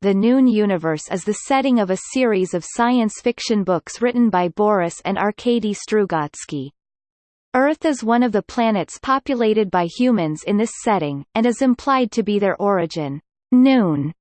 The Noon Universe is the setting of a series of science fiction books written by Boris and Arkady Strugatsky. Earth is one of the planets populated by humans in this setting, and is implied to be their origin. Noon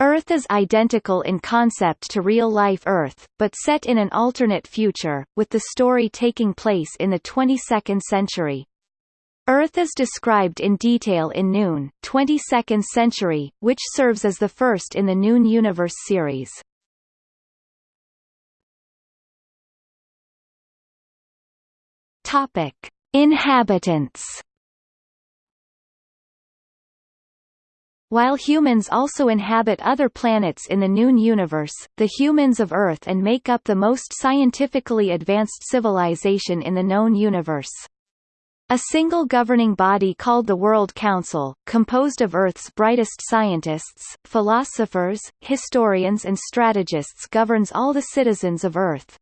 Earth is identical in concept to real-life Earth, but set in an alternate future, with the story taking place in the 22nd century. Earth is described in detail in Noon, 22nd Century, which serves as the first in the Noon Universe series. Topic: Inhabitants. While humans also inhabit other planets in the Noon universe, the humans of Earth and make up the most scientifically advanced civilization in the known universe. A single governing body called the World Council, composed of Earth's brightest scientists, philosophers, historians and strategists governs all the citizens of Earth.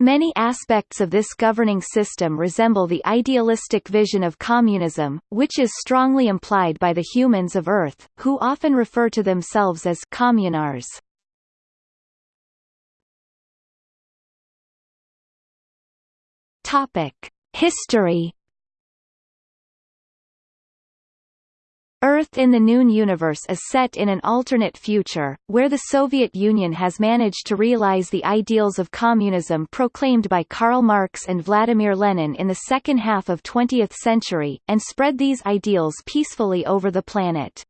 Many aspects of this governing system resemble the idealistic vision of communism, which is strongly implied by the humans of Earth, who often refer to themselves as communars. History Earth in the Noon universe is set in an alternate future, where the Soviet Union has managed to realize the ideals of communism proclaimed by Karl Marx and Vladimir Lenin in the second half of 20th century, and spread these ideals peacefully over the planet.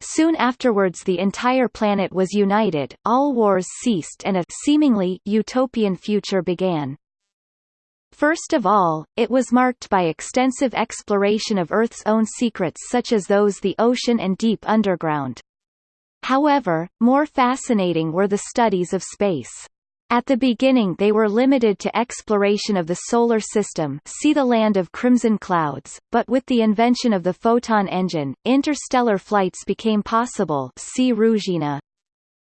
Soon afterwards the entire planet was united, all wars ceased and a seemingly utopian future began. First of all, it was marked by extensive exploration of Earth's own secrets such as those the ocean and deep underground. However, more fascinating were the studies of space. At the beginning they were limited to exploration of the Solar System see the land of crimson clouds, but with the invention of the photon engine, interstellar flights became possible see Ruzhina.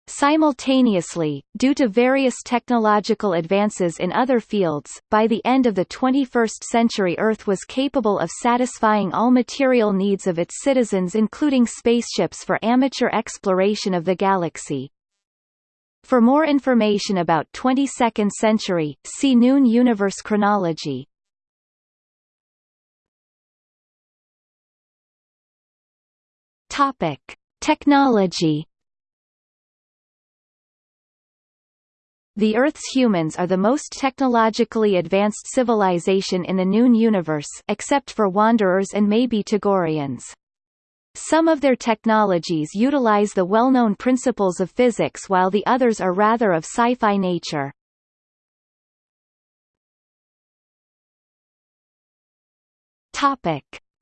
Simultaneously, due to various technological advances in other fields, by the end of the 21st century Earth was capable of satisfying all material needs of its citizens including spaceships for amateur exploration of the galaxy. For more information about 22nd century, see Noon universe chronology. Topic: Technology The Earth's humans are the most technologically advanced civilization in the Noon universe except for Wanderers and maybe Togorians. Some of their technologies utilize the well-known principles of physics while the others are rather of sci-fi nature.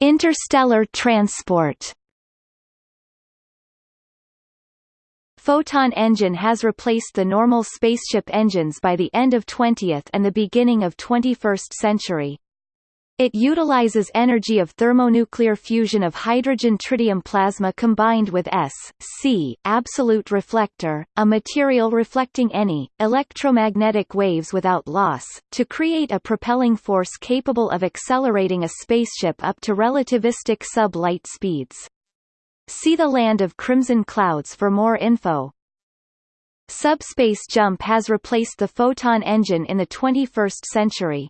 Interstellar transport Photon engine has replaced the normal spaceship engines by the end of 20th and the beginning of 21st century. It utilizes energy of thermonuclear fusion of hydrogen tritium plasma combined with S, C, absolute reflector, a material reflecting any, electromagnetic waves without loss, to create a propelling force capable of accelerating a spaceship up to relativistic sub-light speeds. See the Land of Crimson Clouds for more info. Subspace jump has replaced the photon engine in the 21st century.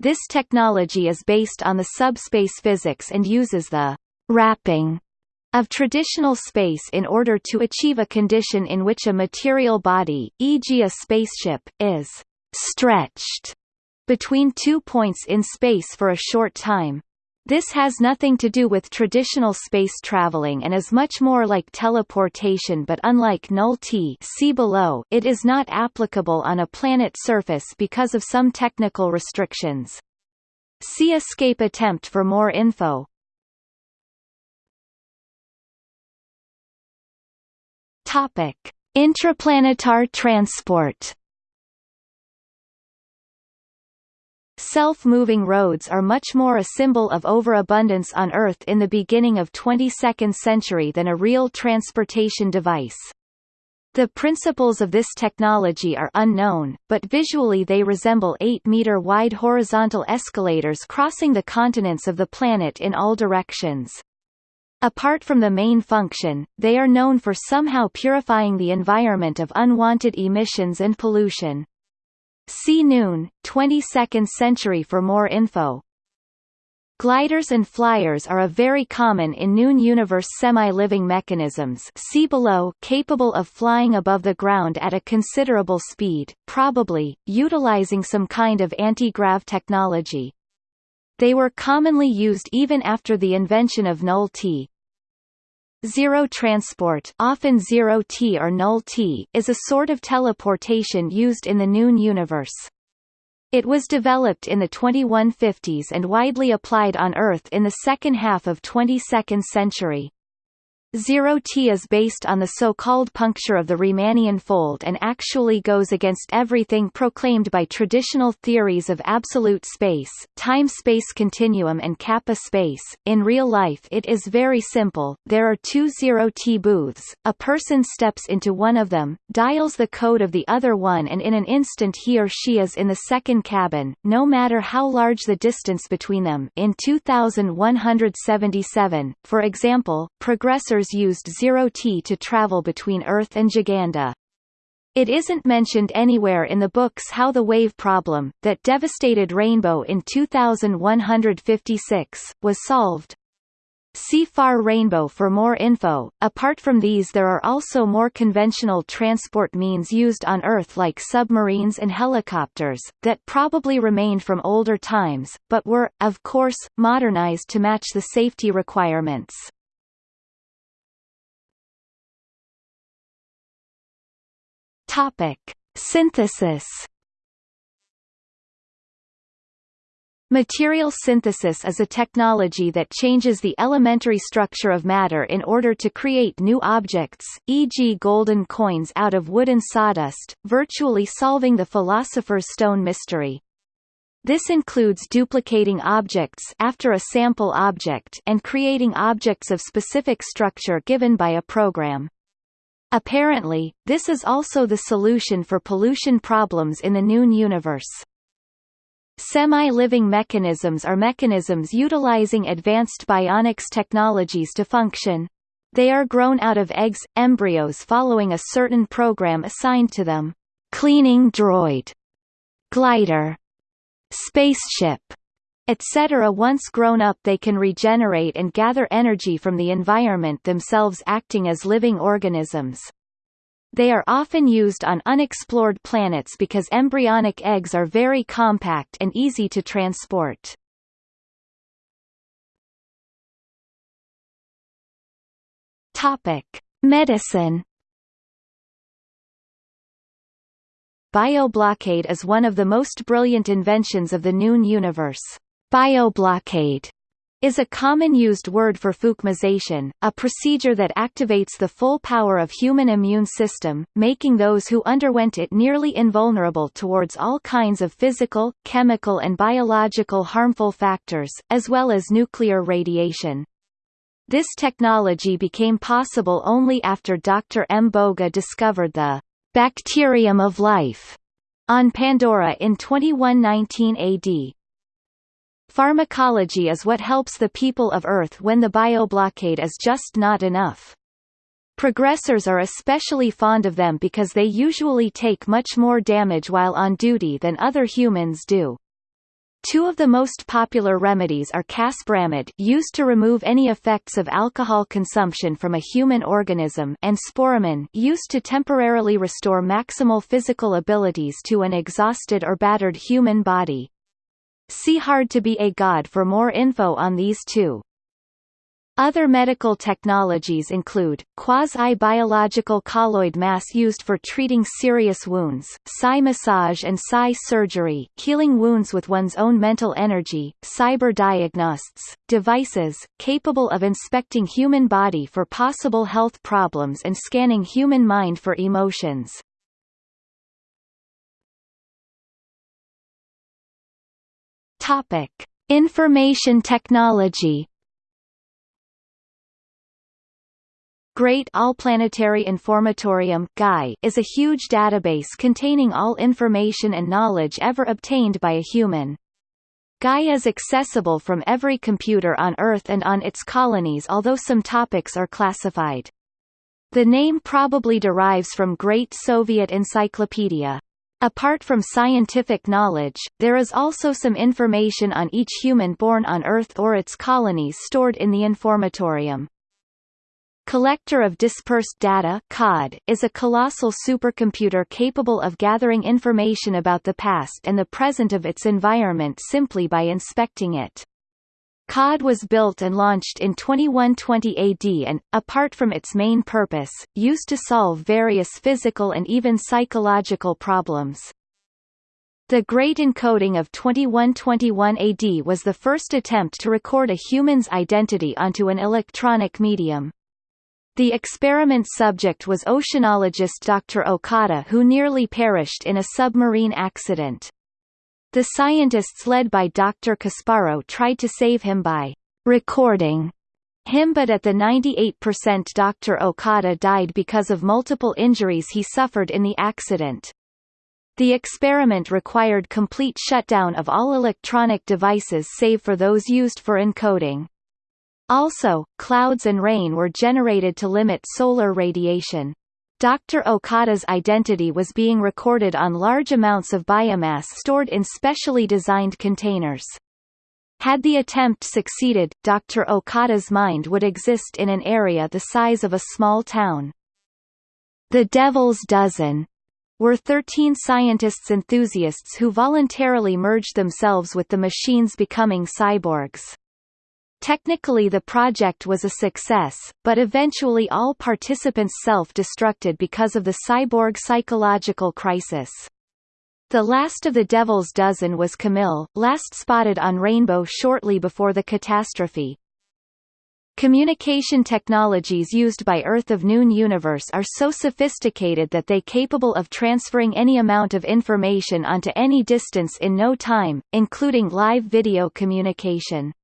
This technology is based on the subspace physics and uses the wrapping of traditional space in order to achieve a condition in which a material body, e.g. a spaceship, is stretched between two points in space for a short time. This has nothing to do with traditional space traveling and is much more like teleportation but unlike null-T see below, it is not applicable on a planet surface because of some technical restrictions. See escape attempt for more info. Topic: Intraplanetar transport Self-moving roads are much more a symbol of overabundance on Earth in the beginning of 22nd century than a real transportation device. The principles of this technology are unknown, but visually they resemble 8-meter-wide horizontal escalators crossing the continents of the planet in all directions. Apart from the main function, they are known for somehow purifying the environment of unwanted emissions and pollution. See Noon, 22nd century for more info. Gliders and flyers are a very common in Noon universe semi-living mechanisms see below capable of flying above the ground at a considerable speed, probably, utilizing some kind of anti-grav technology. They were commonly used even after the invention of null-T. Zero transport often zero-T or null-T is a sort of teleportation used in the Noon universe. It was developed in the 2150s and widely applied on Earth in the second half of 22nd century. Zero T is based on the so-called puncture of the Riemannian fold and actually goes against everything proclaimed by traditional theories of absolute space, time-space continuum and kappa space. In real life it is very simple, there are two Zero T booths, a person steps into one of them, dials the code of the other one and in an instant he or she is in the second cabin, no matter how large the distance between them. In 2177, for example, progressors used zero-T to travel between Earth and Giganda. It isn't mentioned anywhere in the books how the wave problem, that devastated Rainbow in 2156, was solved. See Far Rainbow for more info. Apart from these there are also more conventional transport means used on Earth like submarines and helicopters, that probably remained from older times, but were, of course, modernized to match the safety requirements. Topic: Synthesis. Material synthesis is a technology that changes the elementary structure of matter in order to create new objects, e.g. golden coins out of wooden sawdust, virtually solving the philosopher's stone mystery. This includes duplicating objects after a sample object and creating objects of specific structure given by a program. Apparently, this is also the solution for pollution problems in the Noon universe. Semi-living mechanisms are mechanisms utilizing advanced bionics technologies to function. They are grown out of eggs, embryos following a certain program assigned to them. Cleaning droid, glider, spaceship, etc. Once grown up they can regenerate and gather energy from the environment themselves acting as living organisms. They are often used on unexplored planets because embryonic eggs are very compact and easy to transport. Topic: Medicine Bioblockade is one of the most brilliant inventions of the Noon universe. Bioblockade is a common used word for fukamization, a procedure that activates the full power of human immune system, making those who underwent it nearly invulnerable towards all kinds of physical, chemical and biological harmful factors, as well as nuclear radiation. This technology became possible only after Dr. Mboga discovered the bacterium of life on Pandora in 2119 AD. Pharmacology is what helps the people of Earth when the bioblockade is just not enough. Progressors are especially fond of them because they usually take much more damage while on duty than other humans do. Two of the most popular remedies are casbramid used to remove any effects of alcohol consumption from a human organism and sporamin used to temporarily restore maximal physical abilities to an exhausted or battered human body. See Hard to be a God for more info on these two. Other medical technologies include, quasi-biological colloid mass used for treating serious wounds, psi massage and psi surgery healing wounds with one's own mental energy, cyber diagnostics, devices, capable of inspecting human body for possible health problems and scanning human mind for emotions. Topic: Information technology. Great Allplanetary Informatorium (GAI) is a huge database containing all information and knowledge ever obtained by a human. Gaia is accessible from every computer on Earth and on its colonies although some topics are classified. The name probably derives from Great Soviet Encyclopedia. Apart from scientific knowledge, there is also some information on each human born on Earth or its colonies stored in the informatorium. Collector of Dispersed Data COD, is a colossal supercomputer capable of gathering information about the past and the present of its environment simply by inspecting it. COD was built and launched in 2120 AD and, apart from its main purpose, used to solve various physical and even psychological problems. The Great Encoding of 2121 AD was the first attempt to record a human's identity onto an electronic medium. The experiment subject was oceanologist Dr. Okada who nearly perished in a submarine accident. The scientists led by Dr. Kasparo tried to save him by recording him but at the 98% Dr. Okada died because of multiple injuries he suffered in the accident. The experiment required complete shutdown of all electronic devices save for those used for encoding. Also, clouds and rain were generated to limit solar radiation. Dr. Okada's identity was being recorded on large amounts of biomass stored in specially designed containers. Had the attempt succeeded, Dr. Okada's mind would exist in an area the size of a small town. The Devil's Dozen were 13 scientists enthusiasts who voluntarily merged themselves with the machines becoming cyborgs. Technically the project was a success, but eventually all participants self-destructed because of the cyborg psychological crisis. The last of the Devil's Dozen was Camille, last spotted on Rainbow shortly before the catastrophe. Communication technologies used by Earth of Noon Universe are so sophisticated that they capable of transferring any amount of information onto any distance in no time, including live video communication.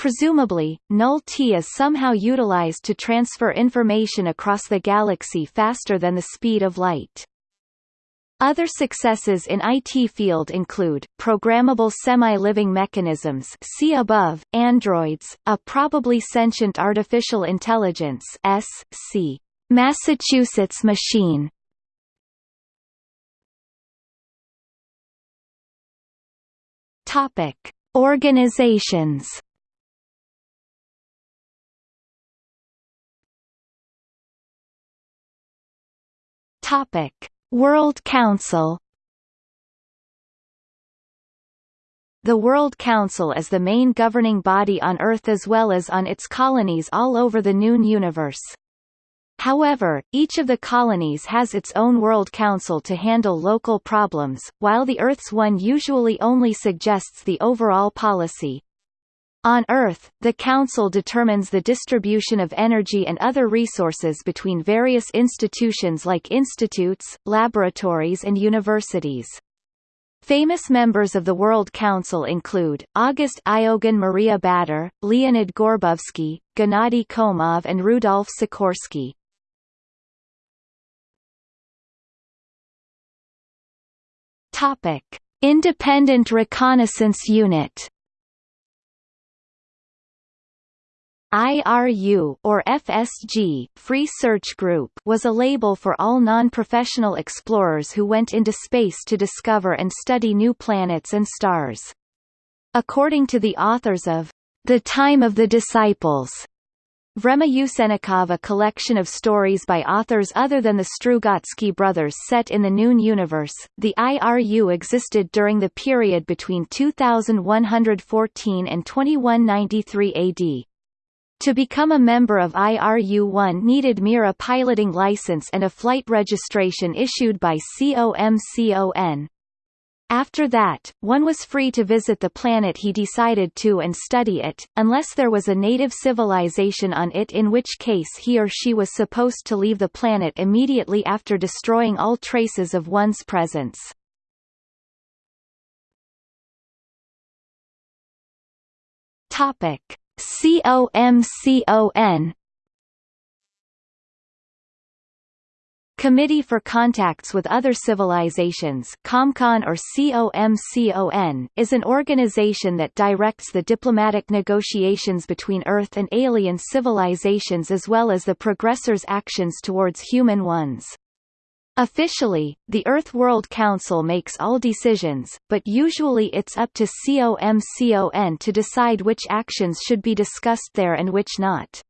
Presumably, Null-T is somehow utilized to transfer information across the galaxy faster than the speed of light. Other successes in IT field include, programmable semi-living mechanisms see above, androids, a probably sentient artificial intelligence S.C. Massachusetts machine. Topic. Organizations Topic: World Council The World Council is the main governing body on Earth as well as on its colonies all over the Noon universe. However, each of the colonies has its own World Council to handle local problems, while the Earth's one usually only suggests the overall policy. On Earth, the Council determines the distribution of energy and other resources between various institutions like institutes, laboratories and universities. Famous members of the World Council include, August Iogan Maria Bader, Leonid Gorbovsky, Gennady Komov and Rudolf Sikorsky. Independent Reconnaissance Unit IRU or FSG Free Search Group was a label for all non-professional explorers who went into space to discover and study new planets and stars. According to the authors of The Time of the Disciples, Vremya Usenikov a collection of stories by authors other than the Strugatsky brothers set in the Noon universe, the IRU existed during the period between 2114 and 2193 AD. To become a member of IRU-1 needed mere a piloting license and a flight registration issued by COMCON. After that, one was free to visit the planet he decided to and study it, unless there was a native civilization on it in which case he or she was supposed to leave the planet immediately after destroying all traces of one's presence. Topic. COMCON Committee for Contacts with Other Civilizations COMCON or COMCON, is an organization that directs the diplomatic negotiations between Earth and alien civilizations as well as the progressors' actions towards human ones. Officially, the Earth World Council makes all decisions, but usually it's up to COMCON to decide which actions should be discussed there and which not.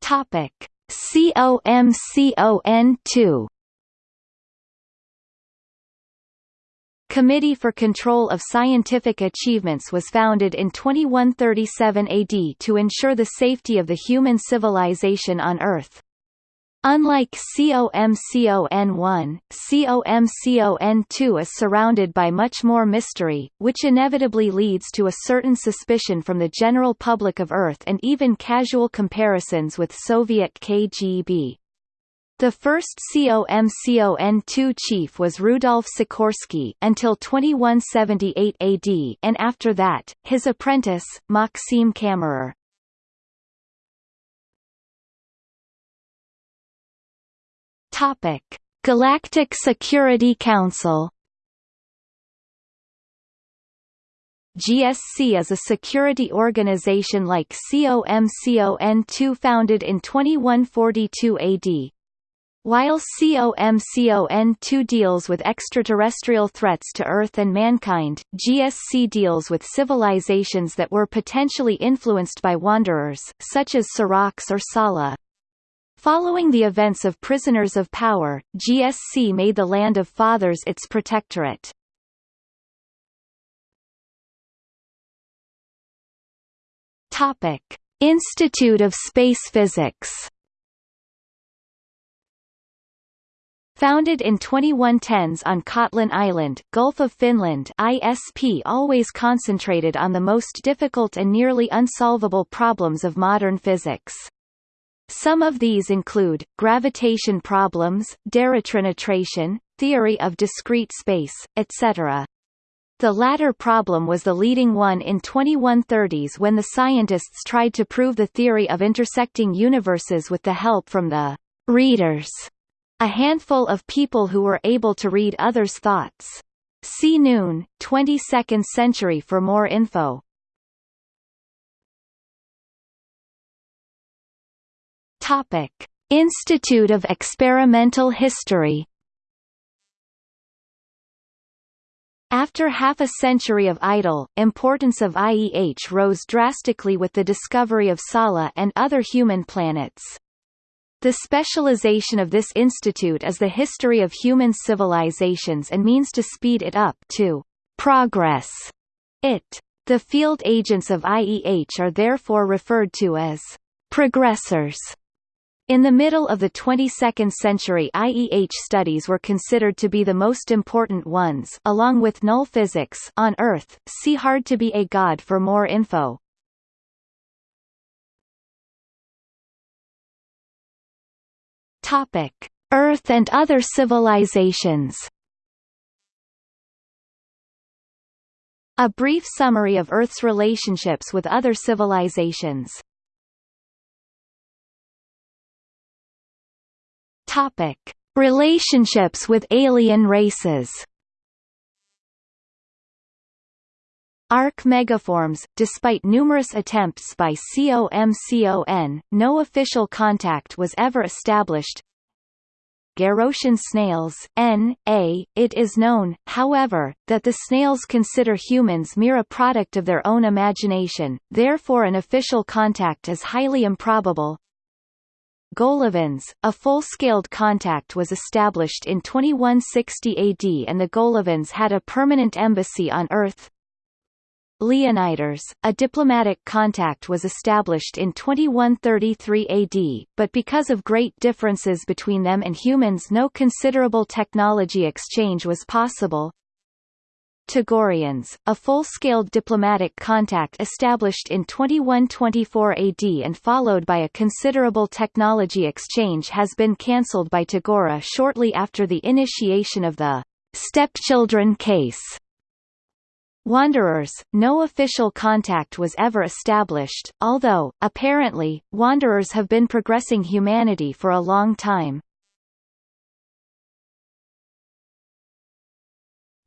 Topic COMCON2 Committee for Control of Scientific Achievements was founded in 2137 AD to ensure the safety of the human civilization on Earth. Unlike COMCON1, COMCON2 is surrounded by much more mystery, which inevitably leads to a certain suspicion from the general public of Earth and even casual comparisons with Soviet KGB. The first COMCON2 chief was Rudolf Sikorsky until 2178 AD and after that, his apprentice, Maxim Kammerer. Galactic Security Council. GSC is a security organization like COMCON2 founded in 2142 AD. While COMCON2 deals with extraterrestrial threats to Earth and mankind, GSC deals with civilizations that were potentially influenced by wanderers, such as Saraksh or Sala. Following the events of Prisoners of Power, GSC made the Land of Fathers its protectorate. Institute of Space Physics. Founded in 2110s on Kotlin Island, Gulf of Finland ISP always concentrated on the most difficult and nearly unsolvable problems of modern physics. Some of these include, gravitation problems, deritrinitation, theory of discrete space, etc. The latter problem was the leading one in 2130s when the scientists tried to prove the theory of intersecting universes with the help from the readers, a handful of people who were able to read others' thoughts. See Noon, 22nd century for more info. Topic: Institute of Experimental History After half a century of idle, importance of IEH rose drastically with the discovery of Sala and other human planets. The specialization of this institute is the history of human civilizations and means to speed it up to progress it. The field agents of IEH are therefore referred to as progressors. In the middle of the 22nd century IEH studies were considered to be the most important ones along with null physics on Earth. See Hard to be a God for more info. Topic: Earth and other civilizations. A brief summary of Earth's relationships with other civilizations. Topic: Relationships with alien races. Arc megaforms, despite numerous attempts by COMCON, no official contact was ever established. Garrotian snails N, A, it is known, however, that the snails consider humans mere a product of their own imagination, therefore an official contact is highly improbable. Golovans, a full-scaled contact was established in 2160 AD and the Golovans had a permanent embassy on Earth. Leoniders, a diplomatic contact was established in 2133 AD, but because of great differences between them and humans no considerable technology exchange was possible. Togorians, a full-scale diplomatic contact established in 2124 AD and followed by a considerable technology exchange has been cancelled by Tagora shortly after the initiation of the stepchildren case. Wanderers, no official contact was ever established, although, apparently, Wanderers have been progressing humanity for a long time.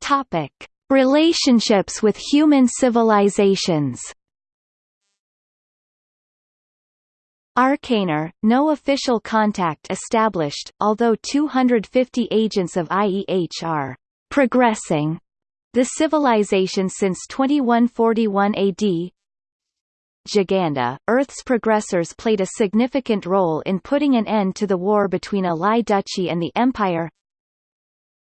Topic. Relationships with human civilizations Arkanar, no official contact established, although 250 agents of IEH are progressing the civilization since 2141 AD. Giganda, Earth's progressors played a significant role in putting an end to the war between Alai Duchy and the Empire.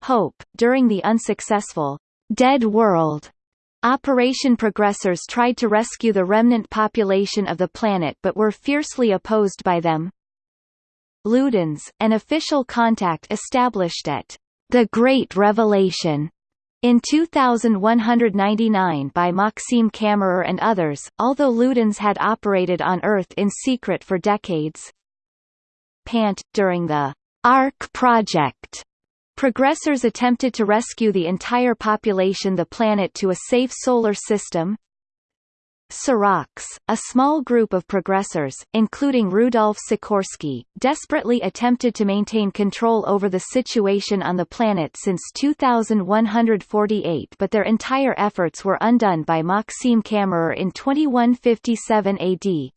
Hope, during the unsuccessful Dead World Operation Progressors tried to rescue the remnant population of the planet but were fiercely opposed by them. Ludens, an official contact established at the Great Revelation in 2199 by Maxime Kammerer and others, although Ludens had operated on Earth in secret for decades. Pant, during the ARC project, Progressors attempted to rescue the entire population the planet to a safe solar system. Saraksh, a small group of progressors, including Rudolf Sikorsky, desperately attempted to maintain control over the situation on the planet since 2148 but their entire efforts were undone by Maxime Kammerer in 2157 AD.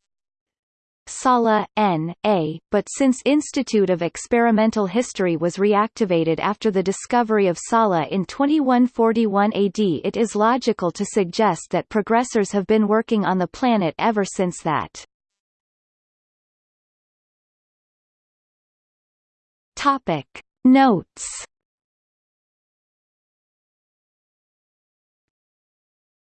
Sala, N. A., but since Institute of Experimental History was reactivated after the discovery of Sala in 2141 AD it is logical to suggest that progressors have been working on the planet ever since that. Topic. Notes